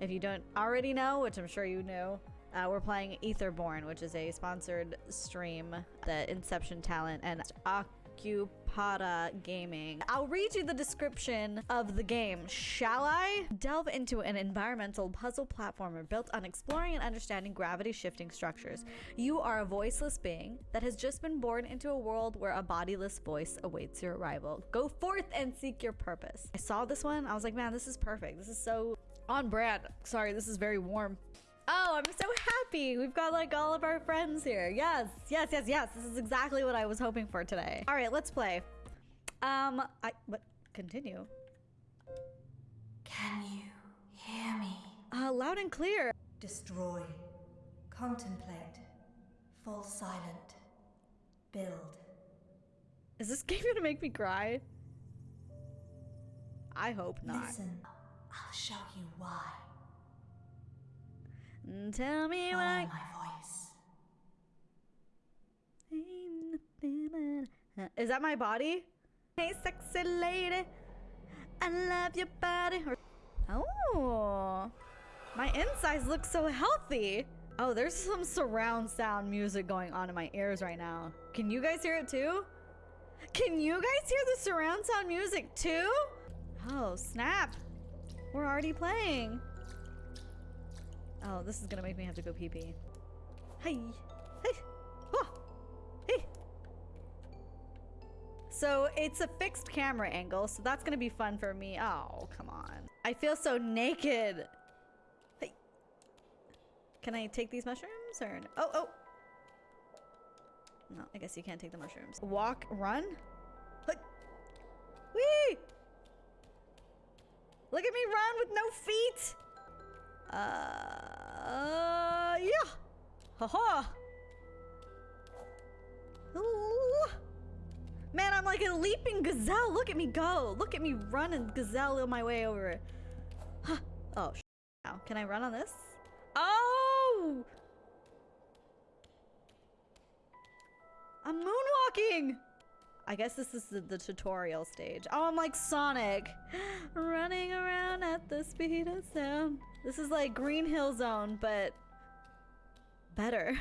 If you don't already know, which I'm sure you knew, uh, we're playing Etherborn, which is a sponsored stream that Inception Talent and Occupata Gaming. I'll read you the description of the game, shall I? Delve into an environmental puzzle platformer built on exploring and understanding gravity shifting structures. You are a voiceless being that has just been born into a world where a bodiless voice awaits your arrival. Go forth and seek your purpose. I saw this one, I was like, man, this is perfect. This is so on brand. Sorry, this is very warm. Oh, I'm so happy. We've got like all of our friends here. Yes, yes, yes, yes. This is exactly what I was hoping for today. All right, let's play. Um, I, but continue. Can you hear me? Uh, loud and clear. Destroy. Contemplate. Fall silent. Build. Is this game gonna make me cry? I hope not. Listen. I'll show you why. Mm, Tell me Follow what I... my voice. Ain't nothing but- Is that my body? Hey, sexy lady, I love your body. Oh, my insides look so healthy. Oh, there's some surround sound music going on in my ears right now. Can you guys hear it too? Can you guys hear the surround sound music too? Oh, snap. We're already playing. Oh, this is gonna make me have to go pee pee. Hey, hey, oh, hey. So it's a fixed camera angle, so that's gonna be fun for me. Oh, come on. I feel so naked. Hey. Can I take these mushrooms or no? Oh, oh. No, I guess you can't take the mushrooms. Walk, run. Hey. Whee! Look at me run with no feet. Uh, uh yeah. Haha. Ooh. Man, I'm like a leaping gazelle. Look at me go. Look at me run and gazelle my way over. Huh. Oh, sh now. Can I run on this? Oh! I'm moonwalking! I guess this is the, the tutorial stage. Oh, I'm like Sonic. Running around at the speed of sound. This is like Green Hill Zone, but better.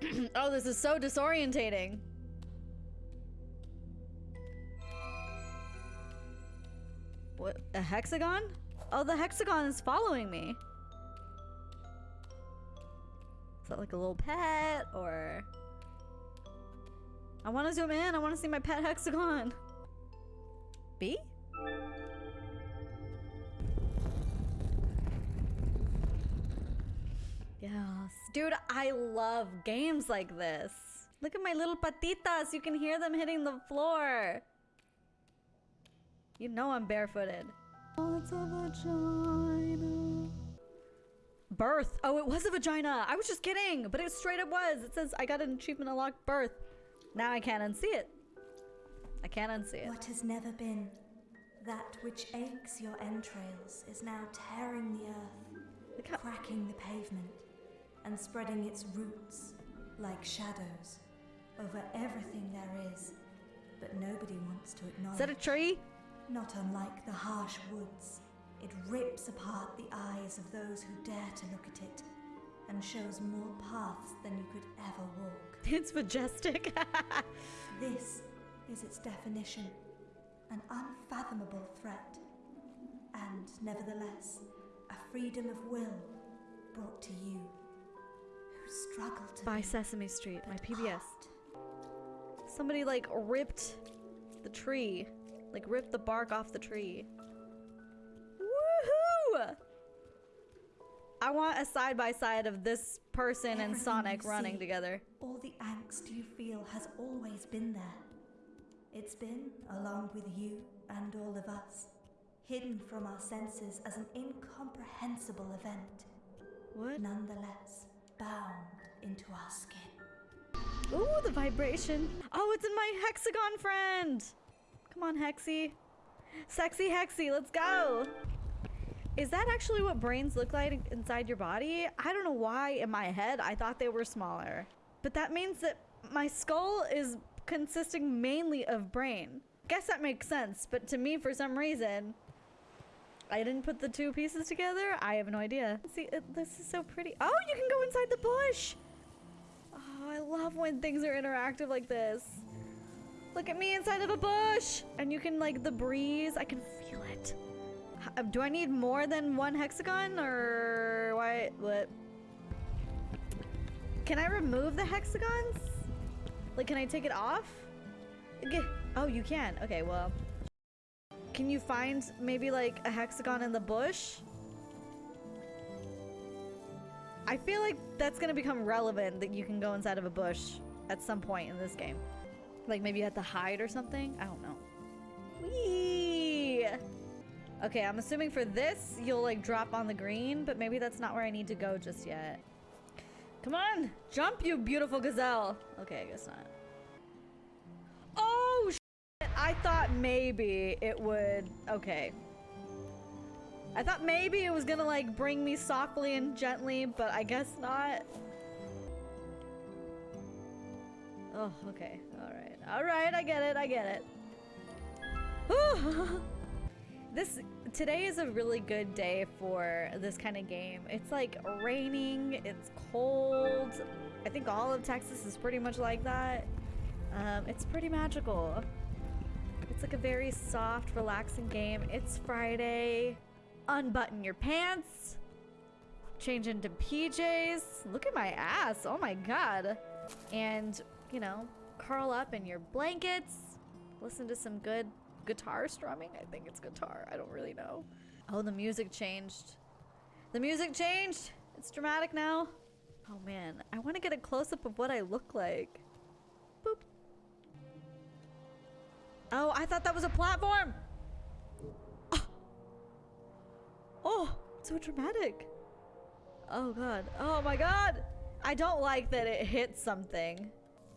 oh, this is so disorientating. What? A hexagon? Oh, the hexagon is following me. Is that like a little pet or... I want to zoom in. I want to see my pet hexagon. B? Yes. Dude, I love games like this. Look at my little patitas. You can hear them hitting the floor. You know I'm barefooted. Oh, it's a vagina. Birth. Oh, it was a vagina. I was just kidding, but it straight up was. It says I got an achievement unlocked birth. Now I can't unsee it. I can't unsee it. What has never been, that which aches your entrails, is now tearing the earth, cracking the pavement, and spreading its roots like shadows over everything there is. But nobody wants to acknowledge. Is that a tree? Not unlike the harsh woods, it rips apart the eyes of those who dare to look at it, and shows more paths than you could ever walk. It's majestic. This is its definition an unfathomable threat, and nevertheless, a freedom of will brought to you who struggle to By Sesame Street, my PBS. aren't. Somebody like ripped the tree. Like ripped the bark off the tree. I want a side by side of this person and Sonic running see, together. All the angst you feel has always been there. It's been, along with you and all of us, hidden from our senses as an incomprehensible event, What? nonetheless bound into our skin. Ooh, the vibration. Oh, it's in my hexagon friend. Come on, Hexy. Sexy Hexy, let's go. Is that actually what brains look like inside your body? I don't know why in my head I thought they were smaller. But that means that my skull is consisting mainly of brain. Guess that makes sense, but to me for some reason, I didn't put the two pieces together. I have no idea. See, it, this is so pretty. Oh, you can go inside the bush. Oh, I love when things are interactive like this. Look at me inside of a bush. And you can like the breeze. I can feel it. H- Do I need more than one hexagon or why? What? Can I remove the hexagons? Like, can I take it off? Okay. Oh, you can. Okay, well. Can you find maybe like a hexagon in the bush? I feel like that's gonna become relevant that you can go inside of a bush at some point in this game. Like maybe you have to hide or something? I don't know. Whee! Okay, I'm assuming for this, you'll like drop on the green, but maybe that's not where I need to go just yet. Come on! Jump, you beautiful gazelle! Okay, I guess not. Oh, shit! I thought maybe it would... Okay. I thought maybe it was gonna like bring me softly and gently, but I guess not. Oh, okay. Alright. Alright, I get it, I get it. This today is a really good day for this kind of game. It's like raining, it's cold. I think all of Texas is pretty much like that. Um, it's pretty magical. It's like a very soft, relaxing game. It's Friday. Unbutton your pants. Change into PJs. Look at my ass. Oh my god. And, you know, curl up in your blankets. Listen to some good guitar strumming. I think it's guitar. I don't really know. Oh, the music changed. The music changed. It's dramatic now. Oh man, I want to get a close up of what I look like. Boop. Oh, I thought that was a platform. Oh, oh so dramatic. Oh god. Oh my god. I don't like that it hit something.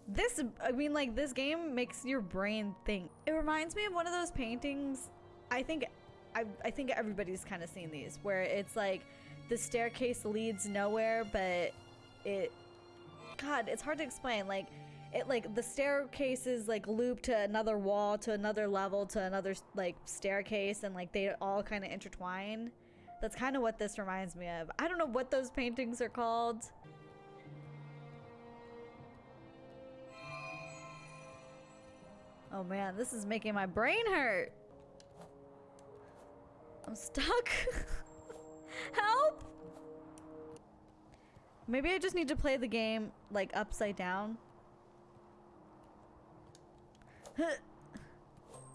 This, I mean, like, this game makes your brain think. It reminds me of one of those paintings. I think, I, I think everybody's kind of seen these, where it's like the staircase leads nowhere, but it, God, it's hard to explain. Like, it like the staircase is like looped to another wall, to another level, to another like staircase, and like they all kind of intertwine. That's kind of what this reminds me of. I don't know what those paintings are called. Oh man, this is making my brain hurt. I'm stuck. Help! Maybe I just need to play the game like upside down.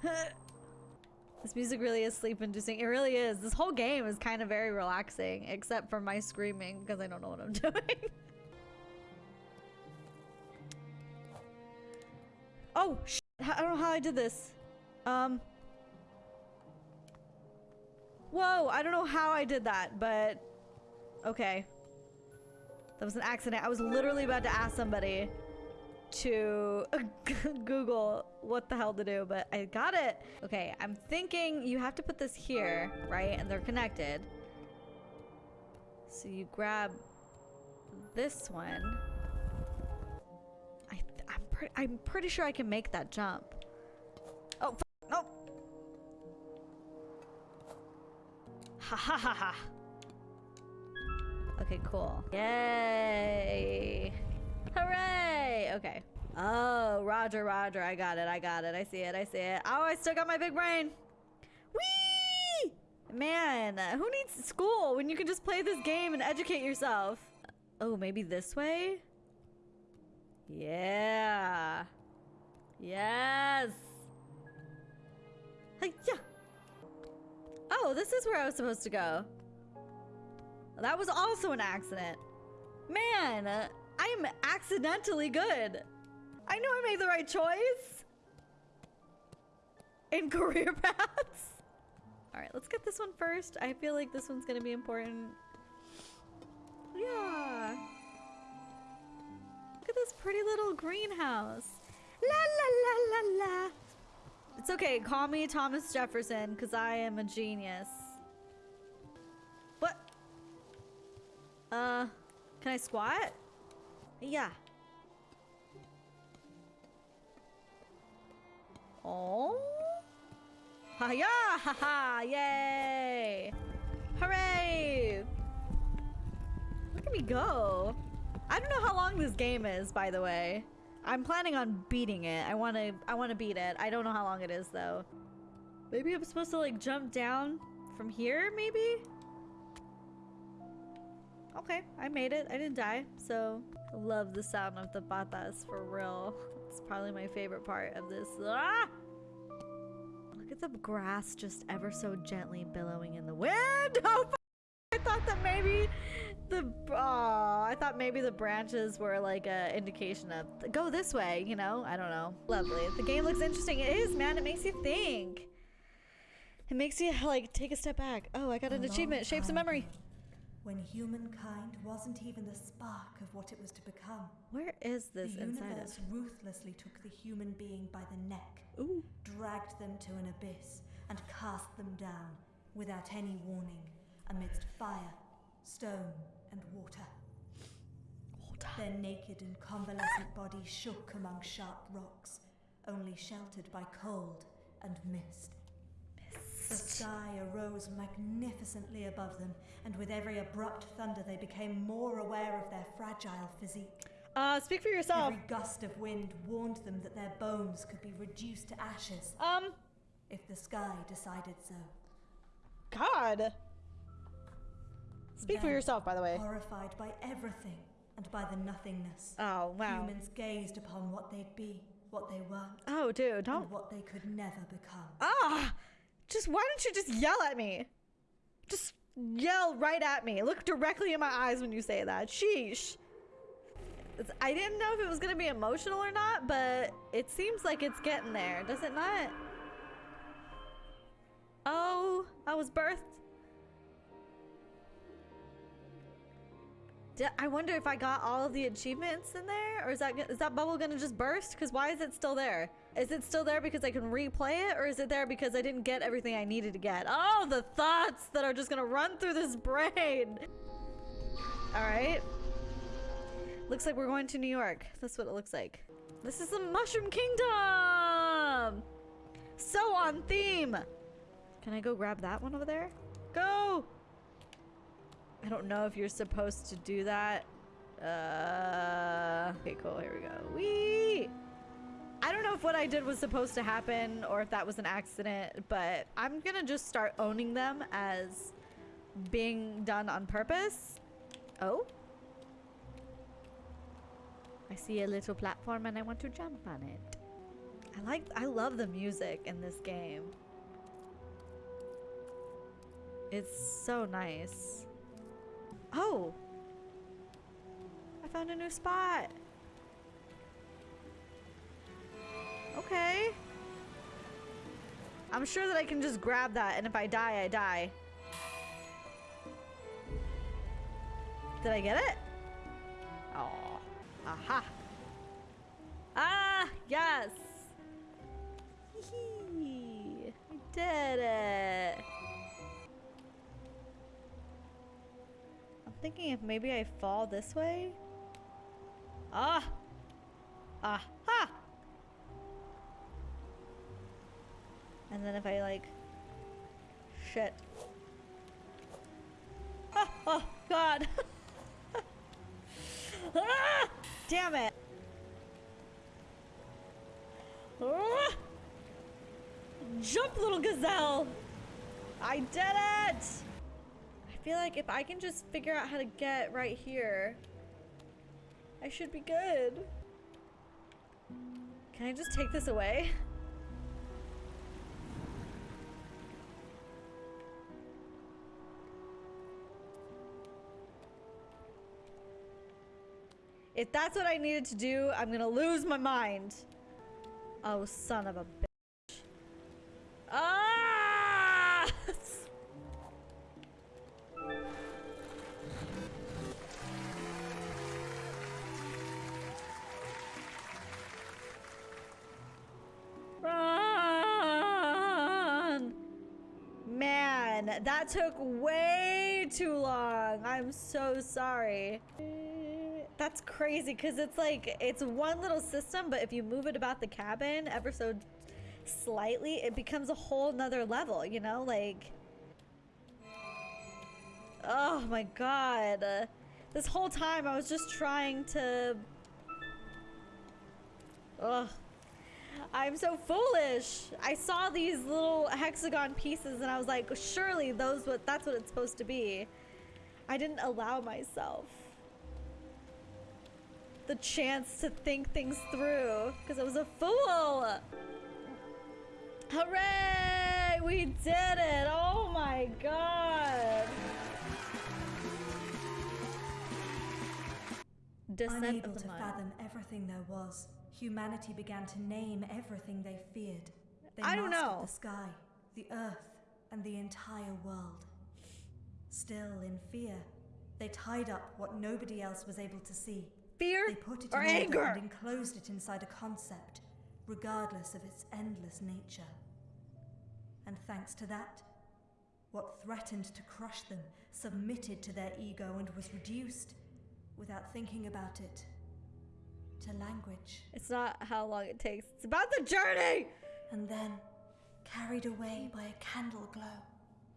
this music really is sleep inducing. It really is. This whole game is kind of very relaxing, except for my screaming because I don't know what I'm doing. oh, I don't know how I did this. Um. Whoa, I don't know how I did that, but okay. That was an accident. I was literally about to ask somebody to Google what the hell to do, but I got it. Okay, I'm thinking you have to put this here, right? And they're connected. So you grab this one. Pre I'm pretty sure I can make that jump. Oh, no. Ha ha ha ha. Okay, cool. Yay. Hooray! Okay. Oh, Roger, Roger. I got it. I got it. I see it. I see it. Oh, I still got my big brain. Whee! Man, who needs school when you can just play this game and educate yourself? Oh, maybe this way? Yeah. Yes. Yeah. Oh, this is where I was supposed to go. That was also an accident. Man, uh, I am accidentally good. I know I made the right choice. In career paths. All right, let's get this one first. I feel like this one's gonna be important. Yeah. Look at this pretty little greenhouse. La la la la la. It's okay, call me Thomas Jefferson, because I am a genius. What? Uh, can I squat? Yeah. Oh. Ha yeah! Ha ha! Yay! Hooray! Look at me go. I don't know how long this game is, by the way. I'm planning on beating it. I want to I want to beat it. I don't know how long it is though. Maybe I'm supposed to like jump down from here maybe? Okay, I made it. I didn't die. So, love the sound of the patas for real. It's probably my favorite part of this. Ah! Look at the grass just ever so gently billowing in the wind. Oh, thought maybe the oh, I thought maybe the branches were like a indication of go this way, you know? I don't know. Lovely. The game looks interesting. It is, man. It makes you think. It makes you like take a step back. Oh, I got an achievement. Shapes of memory. When humankind wasn't even the spark of what it was to become. Where is this the inside universe of? ruthlessly took the human being by the neck, Ooh. dragged them to an abyss, and cast them down, without any warning, amidst fire, stone, and water. Their naked and convalescent bodies shook among sharp rocks, only sheltered by cold and mist. The sky arose magnificently above them, and with every abrupt thunder, they became more aware of their fragile physique. Uh, speak for yourself. Every gust of wind warned them that their bones could be reduced to ashes Um, if the sky decided so. God. Speak for yourself, by the way. Horrified by everything and by the nothingness, Oh, wow. humans gazed upon what they'd be, what they weren't, Oh, dude, don't. and what they could never become. Ah! Just why don't you just yell at me? Just yell right at me. Look directly in my eyes when you say that. Sheesh. I didn't know if it was gonna be emotional or not, but it seems like it's getting there, does it not? Oh, I was birthed. I wonder if I got all of the achievements in there, or is that is that bubble gonna just burst? Because why is it still there? Is it still there because I can replay it, or is it there because I didn't get everything I needed to get? Oh, the thoughts that are just gonna run through this brain. All right. Looks like we're going to New York. That's what it looks like. This is the Mushroom Kingdom. So on theme. Can I go grab that one over there? Go. I don't know if you're supposed to do that. Uh, okay, cool. Here we go. Wee! I don't know if what I did was supposed to happen or if that was an accident, but I'm gonna just start owning them as being done on purpose. Oh? I see a little platform and I want to jump on it. I like, I love the music in this game. It's so nice. Oh! I found a new spot. Okay. I'm sure that I can just grab that and if I die, I die. Did I get it? Oh. Aha. Ah, yes. I did it. Thinking if maybe I fall this way. Ah. Ah! Ha! And then if I like shit. Oh, oh god. ah! Damn it. Ah! Jump, little gazelle. I did it. I feel like if I can just figure out how to get right here, I should be good. Can I just take this away? If that's what I needed to do, I'm gonna lose my mind. Oh, son of a bitch. That took way too long. I'm so sorry. That's crazy because it's like, it's one little system, but if you move it about the cabin ever so slightly, it becomes a whole nother level, you know? Like, oh my god. This whole time I was just trying to. Ugh. I'm so foolish. I saw these little hexagon pieces and I was like, surely those what that's what it's supposed to be. I didn't allow myself the chance to think things through because I was a fool. Hooray! We did it! Oh my god! Descent Unable to fathom everything there was, humanity began to name everything they feared. They I don't know. the sky, the earth, and the entire world. Still in fear, they tied up what nobody else was able to see. Fear They put it or in anger? and enclosed it inside a concept, regardless of its endless nature. And thanks to that, what threatened to crush them submitted to their ego and was reduced, without thinking about it, to language. It's not how long it takes. It's about the journey! And then, carried away by a candle glow,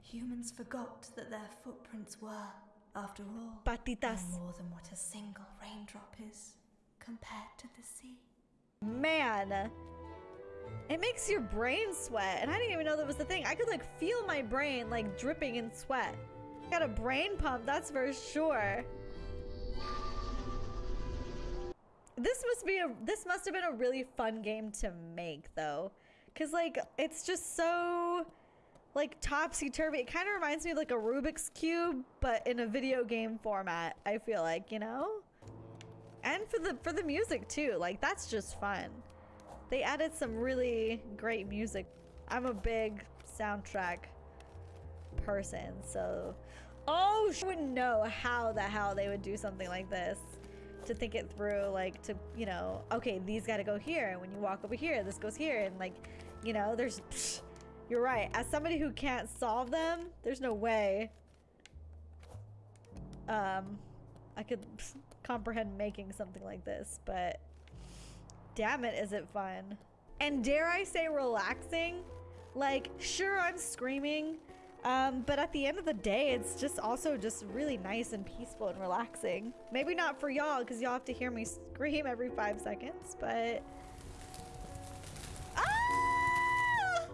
humans forgot that their footprints were, after all, Patitas. no more than what a single raindrop is compared to the sea. Man. It makes your brain sweat. And I didn't even know that was the thing. I could like feel my brain like dripping in sweat. Got a brain pump, that's for sure. This must be a this must have been a really fun game to make though. Cause like it's just so like topsy turvy. It kind of reminds me of like a Rubik's Cube, but in a video game format, I feel like, you know? and for the for the music too like that's just fun they added some really great music i'm a big soundtrack person so oh sh- wouldn't know how the hell they would do something like this to think it through like to you know okay these got to go here and when you walk over here this goes here and like you know there's psh, you're right as somebody who can't solve them there's no way um I could comprehend making something like this, but damn it, is it fun. And dare I say relaxing? Like, sure, I'm screaming, um, but at the end of the day, it's just also just really nice and peaceful and relaxing. Maybe not for y'all, because y'all have to hear me scream every five seconds, but... Ah!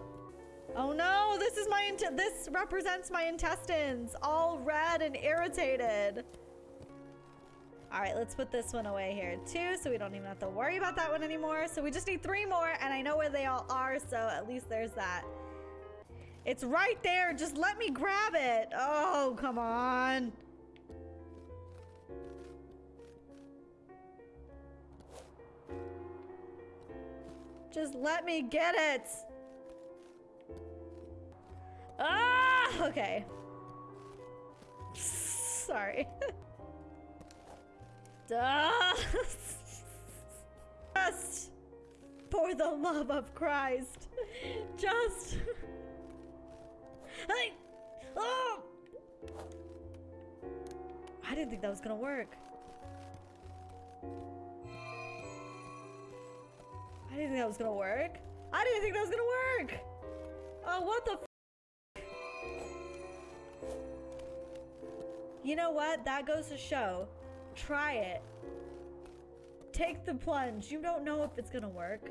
Oh no, this is my, this represents my intestines, all red and irritated. All right, let's put this one away here too, so we don't even have to worry about that one anymore. So we just need three more, and I know where they all are, so at least there's that. It's right there. Just let me grab it. Oh, come on. Just let me get it. Ah, okay. Sorry. Just for the love of Christ. Just. Hey! Oh! I didn't think that was gonna work. I didn't think that was gonna work. I didn't think that was gonna work. Oh, what the You know what? That goes to show. Try it. Take the plunge. You don't know if it's gonna work.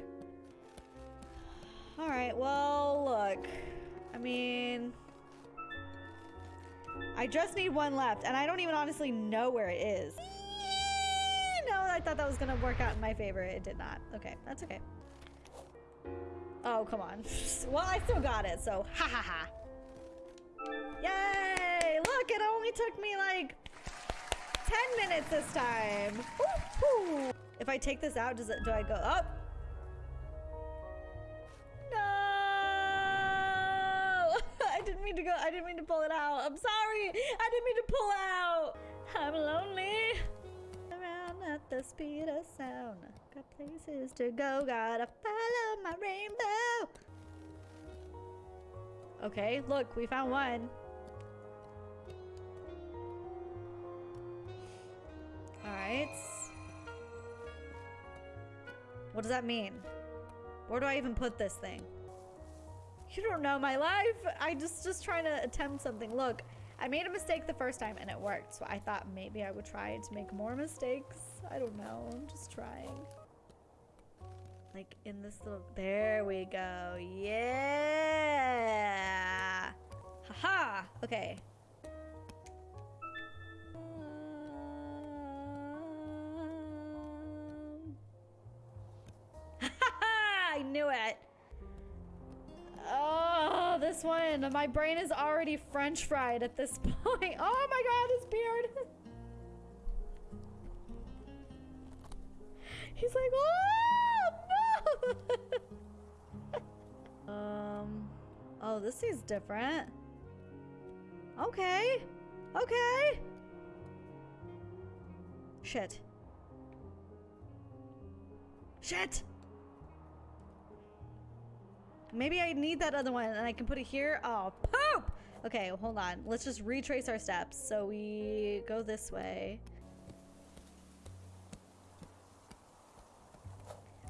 Alright, well, look. I mean... I just need one left, and I don't even honestly know where it is. No, I thought that was gonna work out in my favor. It did not. Okay, that's okay. Oh, come on. well, I still got it, so ha ha ha. Yay! Look, it only took me like 10 minutes this time. If I take this out, does it do I go up? Didn't mean to go. I didn't mean to pull it out. I'm sorry. I didn't mean to pull out. I'm lonely. Around at the speed of sound. Got places to go. Gotta follow my rainbow. Okay, look, we found one. Alright. What does that mean? Where do I even put this thing? You don't know my life. I just just trying to attempt something. Look, I made a mistake the first time and it worked. So I thought maybe I would try to make more mistakes. I don't know. I'm just trying. Like in this little there we go. Yeah. Haha. Okay. This one. My brain is already french fried at this point. Oh my god, his beard. He's like, oh, no. um, oh, this is different. Okay. Okay. Shit. Shit. Maybe I need that other one and I can put it here. Oh, poop! Okay, hold on. Let's just retrace our steps. So we go this way.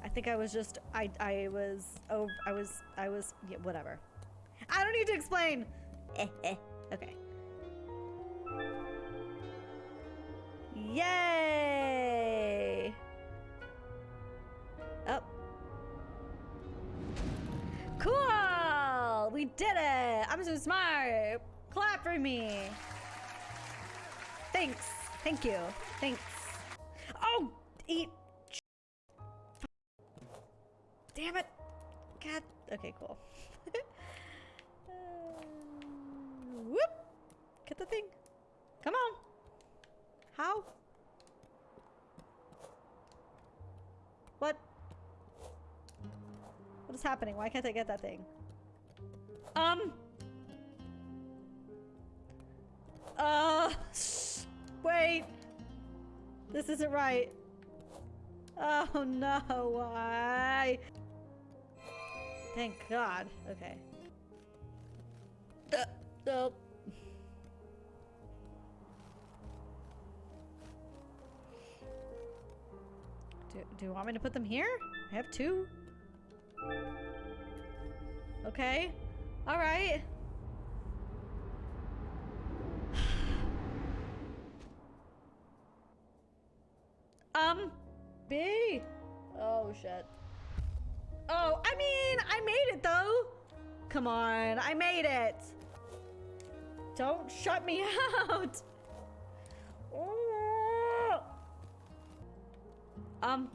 I think I was just, I, I was, oh, I was, I was, yeah, whatever. I don't need to explain. Okay. Yay! Did it! I'm so smart! Clap for me! Thanks. Thank you. Thanks. Oh! Eat. Damn it! God. Okay, cool. uh, whoop! Get the thing. Come on. How? What? What is happening? Why can't I get that thing? Um. Uh. Wait. This isn't right. Oh no, why? Thank God. Okay. Uh, nope. Do, do you want me to put them here? I have two. Okay. All right. um, B. Oh, shit. Oh, I mean, I made it, though. Come on, I made it. Don't shut me out. Oh. Um.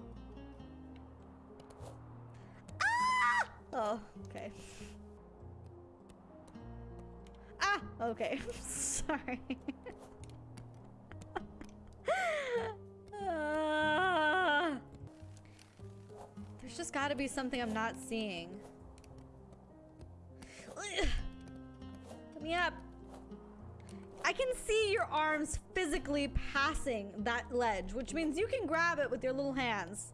Ah! Oh, okay. Okay. Sorry. uh, there's just got to be something I'm not seeing. Let me up. I can see your arms physically passing that ledge, which means you can grab it with your little hands.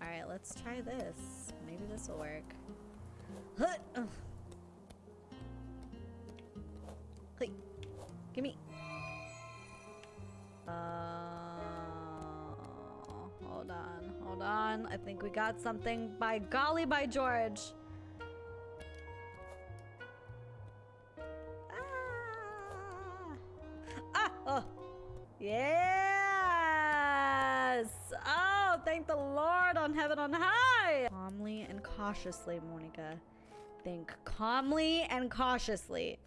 All right, let's try this. Maybe this will work. Huh. give me. Uh, hold on, hold on. I think we got something. By golly, by George. Ah! Oh! Yes! Oh, thank the Lord on heaven on high! Calmly and cautiously, Monica. Think calmly and cautiously.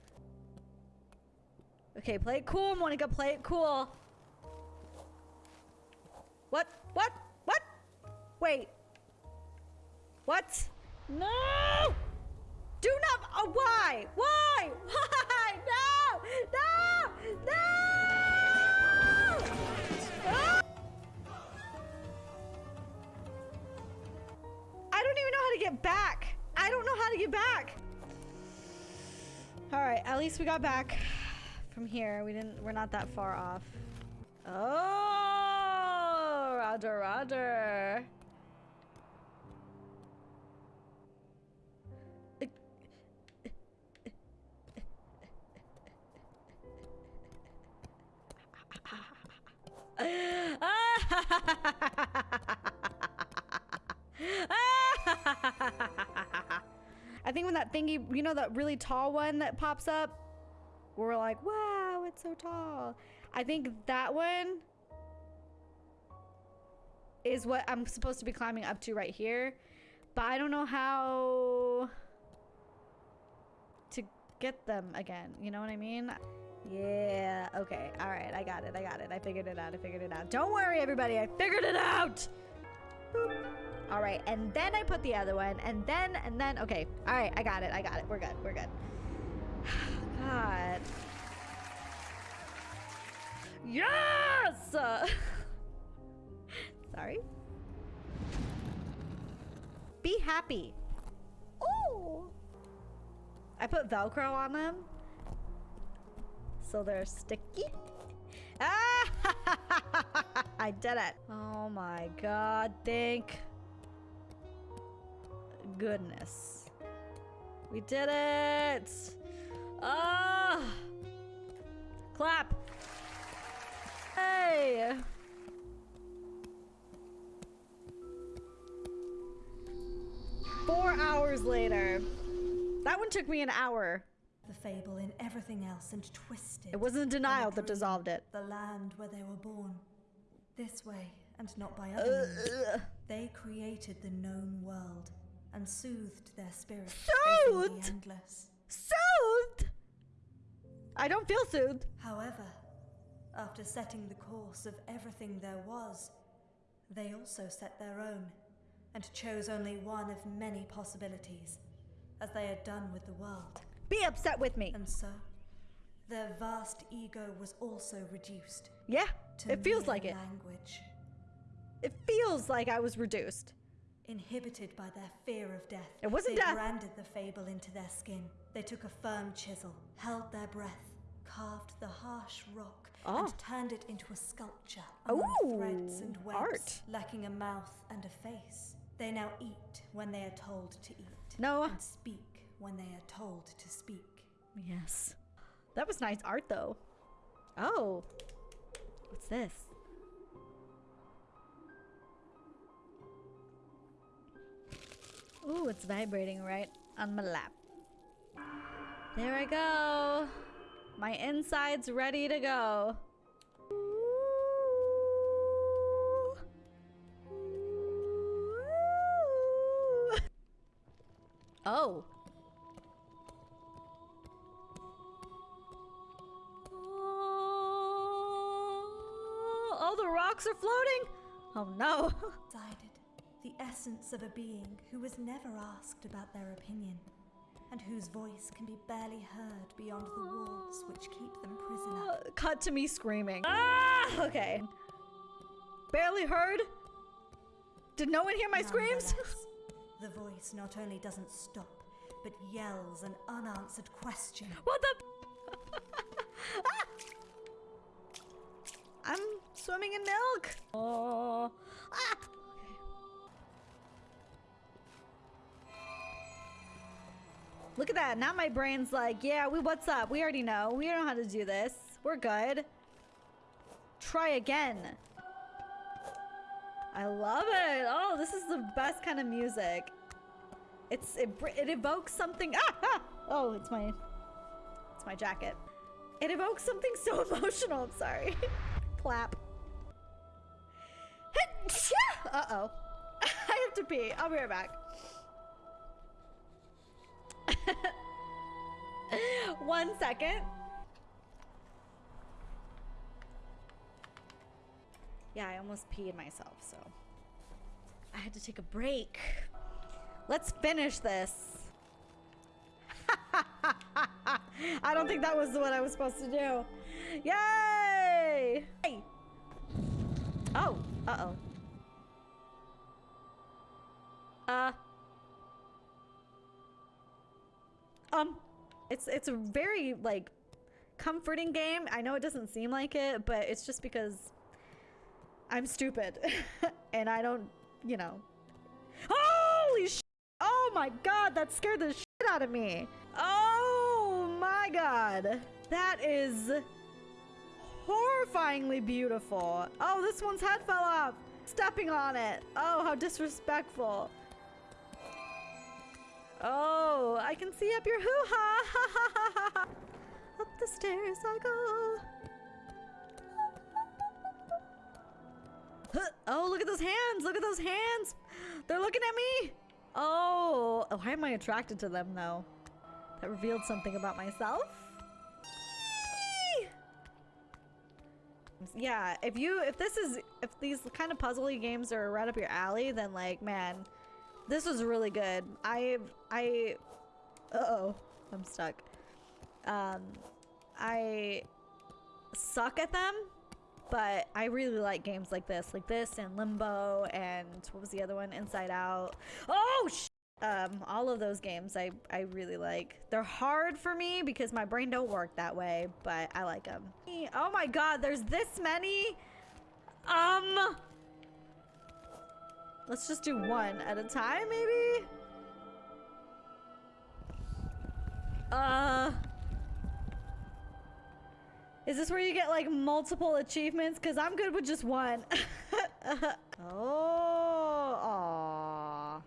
Okay, play it cool, Monica. Play it cool. What? What? What? Wait. What? No! Do not. Oh, why? Why? Why? No! No! No! Ah! I don't even know how to get back. I don't know how to get back. All right, at least we got back from here. We didn't. We're not that far off. Oh, Roger, Roger. I think when that thingy, you know, that really tall one that pops up, we're like, wow, it's so tall. I think that one is what I'm supposed to be climbing up to right here. But I don't know how to get them again. You know what I mean? Yeah, okay. All right, I got it. I got it. I figured it out. I figured it out. Don't worry, everybody. I figured it out. All right, and then I put the other one, and then, and then, okay. All right, I got it. I got it. We're good. We're good. God. Yes! Sorry. Be happy. Oh! I put Velcro on them. So they're sticky. Ah! I did it. Oh my god, thank goodness. We did it! Ah! Clap! Hey! Four hours later. That one took me an hour. The fable in everything else and twisted. It wasn't denial that dissolved it. The land where they were born. This way, and not by other means. They created the known world and soothed their spirits Soothed? the endless. Soothed? I don't feel soothed. However, after setting the course of everything there was, they also set their own and chose only one of many possibilities, as they had done with the world. Be upset with me. And so, their vast ego was also reduced Yeah, to it feels like it. language, It feels like I was reduced. inhibited by their fear of death. It wasn't they death. branded the fable into their skin. They took a firm chisel, held their breath, carved the harsh rock, and ah. turned it into a sculpture among Ooh, threads and webs, art. lacking a mouth and a face. They now eat when they are told to eat, No. and speak when they are told to speak. Yes. That was nice art though. Oh. What's this? Ooh, it's vibrating right on my lap. There I go. My inside's ready to go. Oh. Oh, the rocks are floating. Oh no. Decided the essence of a being who was never asked about their opinion, and whose voice can be barely heard beyond the walls which keep them prisoner. Uh, Cut to me screaming. Ah, okay. Barely heard. Did no one hear my screams? The voice not only doesn't stop, but yells an unanswered question. What the? Ah! I'm swimming in milk. Oh. Ah. Look at that. Now my brain's like, yeah, we what's up? We already know. We know how to do this. We're good. Try again. I love it. Oh, this is the best kind of music. It's it, it evokes something. Ah, ah! Oh, it's my it's my jacket. It evokes something so emotional. I'm sorry. Clap. Uh oh. I have to pee. I'll be right back. One second. Yeah, I almost peed myself, so I had to take a break. Let's finish this. I don't think that was what I was supposed to do. Yay! Hey. Oh, uh-oh. It's it's a very like comforting game. I know it doesn't seem like it, but it's just because I'm stupid and I don't, you know. Holy sh! Oh my god, that scared the shit out of me. Oh my god. That is horrifyingly beautiful. Oh, this one's head fell off. Stepping on it. Oh, how disrespectful. Oh, I can see up your hoo-ha. up the stairs I go. Oh, look at those hands. Look at those hands. They're looking at me. Oh, oh why am I attracted to them though? That revealed something about myself. Yeah, if you, if this is, if these kind of puzzly games are right up your alley, then like, man, this was really good. I, I, uh-oh, I'm stuck. Um, I suck at them, but I really like games like this, like this and Limbo and what was the other one? Inside Out. Oh, um, all of those games I, I really like. They're hard for me because my brain don't work that way, but I like them. Oh my god, there's this many? Um... Let's just do one at a time, maybe? Uh... Is this where you get like multiple achievements? Because I'm good with just one. oh, aw.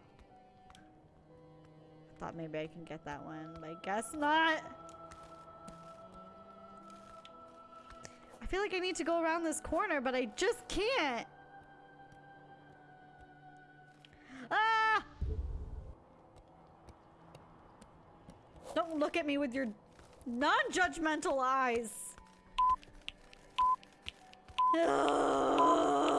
Thought maybe I can get that one, but I guess not. I feel like I need to go around this corner, but I just can't. Ah! Don't look at me with your non-judgmental eyes. ah!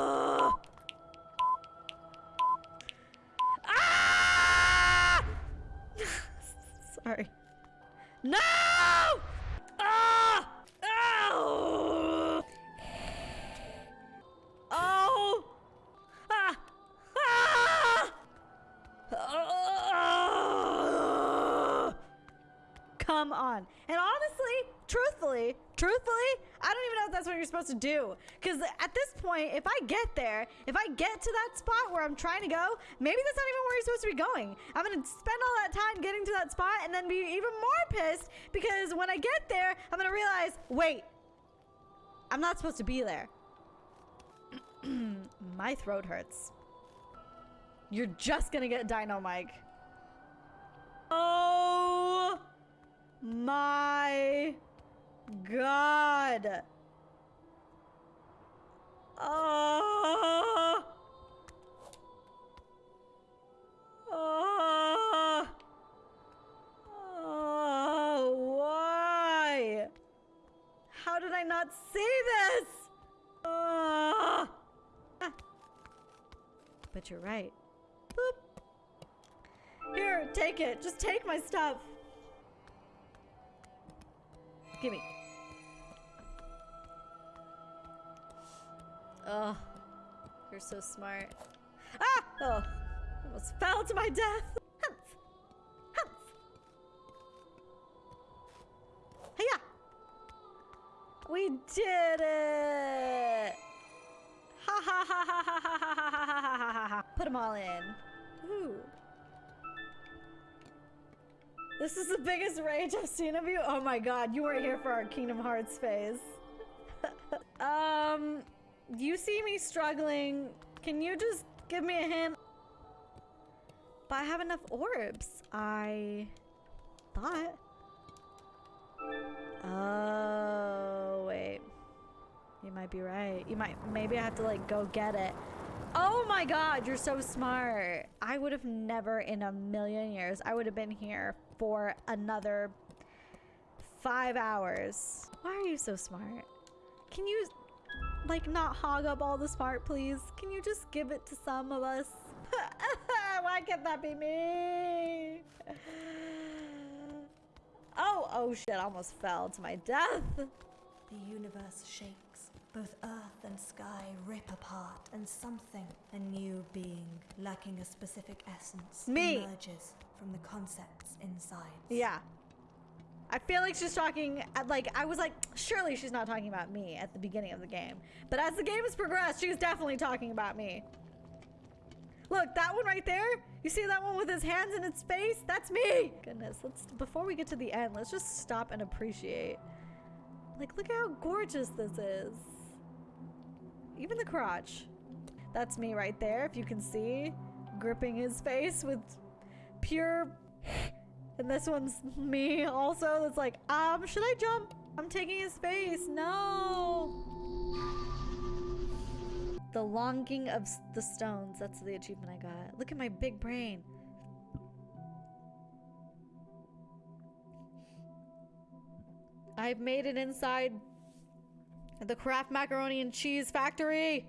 Supposed to do. Because at this point, if I get there, if I get to that spot where I'm trying to go, maybe that's not even where you're supposed to be going. I'm going to spend all that time getting to that spot and then be even more pissed because when I get there, I'm going to realize, wait, I'm not supposed to be there. My throat hurts. You're just going to get Dino Mike. Oh my God. Oh. Oh. Oh, why? How did I not see this? Ah. But you're right. Boop. Here, take it. Just take my stuff. Gimme. Oh, you're so smart. Ah! Oh, almost fell to my death. Humph! Humph! Hiya! We did it! Ha ha ha ha ha ha ha ha ha ha ha Put them all in. Ooh. This is the biggest rage I've seen of you. Oh my god, you weren't here for our Kingdom Hearts phase. You see me struggling. Can you just give me a hint? But I have enough orbs. I thought. Oh, wait. You might be right. You might, maybe I have to like go get it. Oh my god, you're so smart. I would have never in a million years, I would have been here for another five hours. Why are you so smart? Can you like not hog up all the smart, please? Can you just give it to some of us? Why can't that be me? Oh, oh shit, I almost fell to my death. The universe shakes. Both earth and sky rip apart, and something, a new being, lacking a specific essence, Me. emerges from the concepts inside. Yeah. I feel like she's talking, uh, like, I was like, surely she's not talking about me at the beginning of the game. But as the game has progressed, she's definitely talking about me. Look, that one right there, you see that one with his hands in its face? That's me! Goodness, let's, before we get to the end, let's just stop and appreciate. Like, look how gorgeous this is. Even the crotch. That's me right there, if you can see. Gripping his face with pure And this one's me also. That's like, um, should I jump? I'm taking his space. No. The longing of the stones. That's the achievement I got. Look at my big brain. I've made it inside the Kraft Macaroni and Cheese Factory.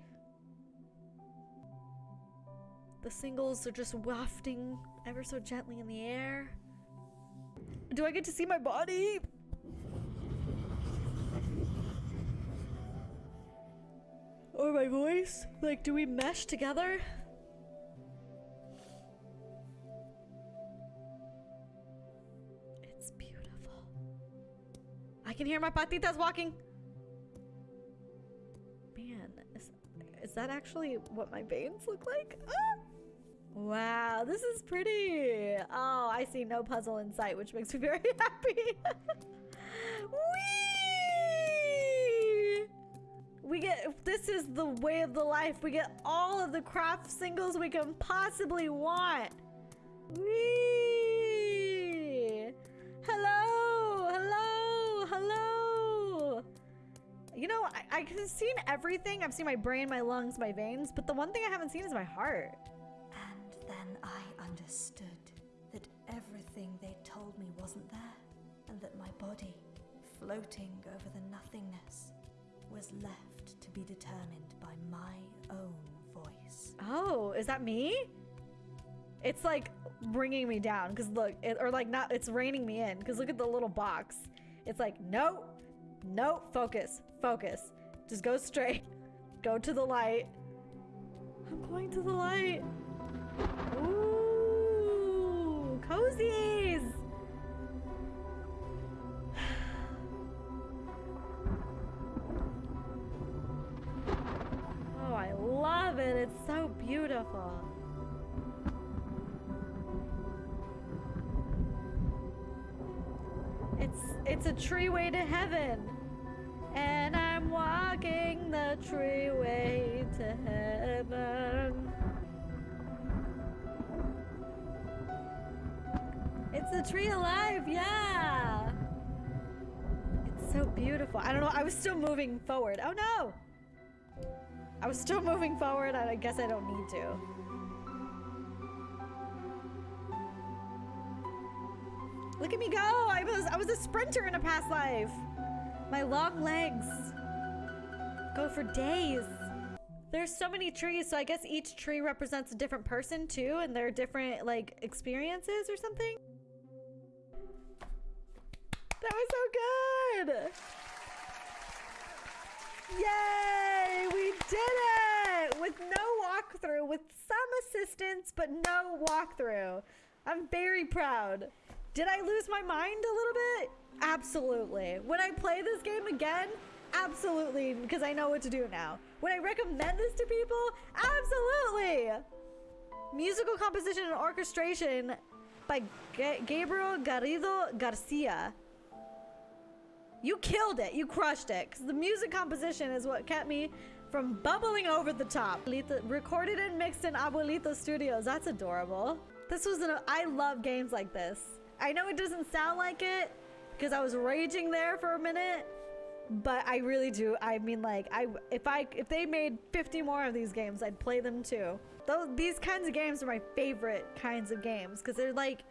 The singles are just wafting ever so gently in the air. Do I get to see my body? Or my voice? Like, do we mesh together? It's beautiful. I can hear my patitas walking. Man, is, is that actually what my veins look like? Ah! Wow, this is pretty. Oh, I see no puzzle in sight, which makes me very happy. Whee! We get, this is the way of the life. We get all of the Kraft singles we can possibly want. Whee! Hello, hello, hello. You know, I, I've seen everything. I've seen my brain, my lungs, my veins, but the one thing I haven't seen is my heart. And then I understood that everything they told me wasn't there, and that my body, floating over the nothingness, was left to be determined by my own voice. Oh, is that me? It's like bringing me down because look, it, or like not, it's reining me in because look at the little box. It's like, no, no, focus, focus. Just go straight. Go to the light. I'm going to the light. Ooh, cozies. Oh, I love it. It's so beautiful. It's it's a tree way to heaven. And I'm walking the tree way to heaven. A tree alive, yeah. It's so beautiful. I don't know. I was still moving forward. Oh no. I was still moving forward. I guess I don't need to. Look at me go! I was I was a sprinter in a past life. My long legs go for days. There's so many trees, so I guess each tree represents a different person too, and their different like experiences or something. That was so good! Yay! We did it! With no walkthrough, with some assistance, but no walkthrough. I'm very proud. Did I lose my mind a little bit? Absolutely. When I play this game again, absolutely, because I know what to do now. Would I recommend this to people? Absolutely! Musical composition and orchestration by Ga- Gabriel Garrido Garcia. You killed it. You crushed it. Because the music composition is what kept me from bubbling over the top. Recorded and mixed in Abuelito Studios. That's adorable. This was an. I love games like this. I know it doesn't sound like it because I was raging there for a minute, but I really do. I mean, like, I if I if they made 50 more of these games, I'd play them too. Those these kinds of games are my favorite kinds of games because they're like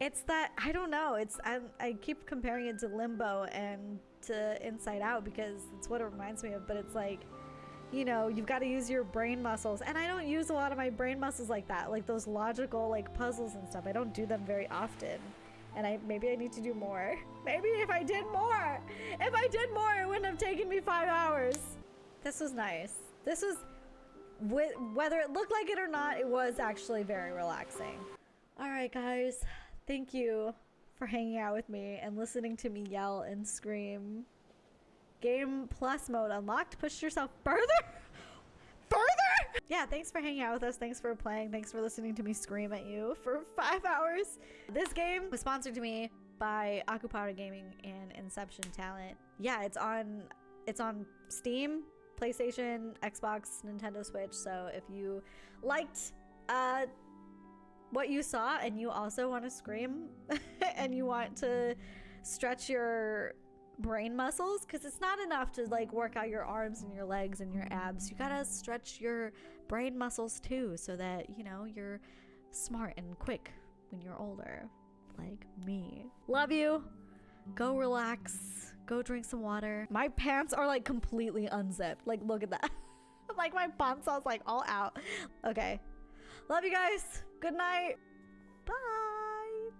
it's that I don't know. It's I, I keep comparing it to Limbo and to Inside Out because it's what it reminds me of. But it's like, you know, you've got to use your brain muscles, and I don't use a lot of my brain muscles like that, like those logical like puzzles and stuff. I don't do them very often, and I maybe I need to do more. Maybe if I did more, if I did more, it wouldn't have taken me five hours. This was nice. This was, wh- whether it looked like it or not, it was actually very relaxing. All right, guys. Thank you for hanging out with me and listening to me yell and scream. Game Plus mode unlocked. Push yourself further. Further? Yeah, thanks for hanging out with us. Thanks for playing. Thanks for listening to me scream at you for five hours. This game was sponsored to me by Akupara Gaming and Inception Talent. Yeah, it's on it's on Steam, PlayStation, Xbox, Nintendo Switch. So if you liked uh what you saw and you also want to scream and you want to stretch your brain muscles because it's not enough to like work out your arms and your legs and your abs. You gotta stretch your brain muscles too so that you know you're smart and quick when you're older, like me. Love you. Go relax. Go drink some water. My pants are like completely unzipped. Like, look at that. like, my pants are like all out. Okay. Love you guys. Good night. Bye.